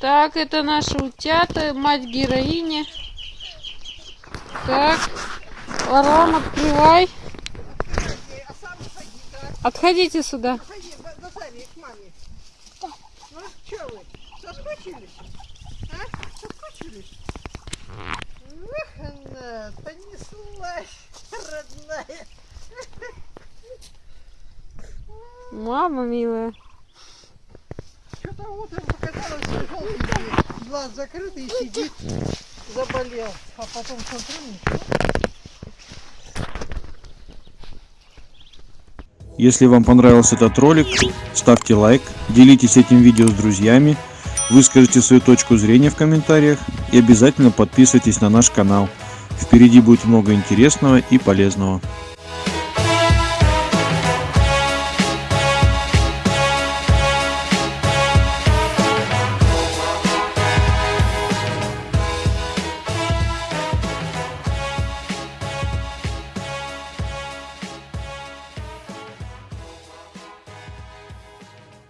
Так, это наши утята, мать героини. Так, Ларон, открывай. Отходите сюда. Ну, соскучились? А? Соскучились? Эх, она, понеслась, родная. Мама милая. Что-то утром показалось, что желтенький, глаз закрытый и сидит, заболел. А потом смотрю, ничего. Если вам понравился этот ролик, ставьте лайк, делитесь этим видео с друзьями, выскажите свою точку зрения в комментариях и обязательно подписывайтесь на наш канал. Впереди будет много интересного и полезного.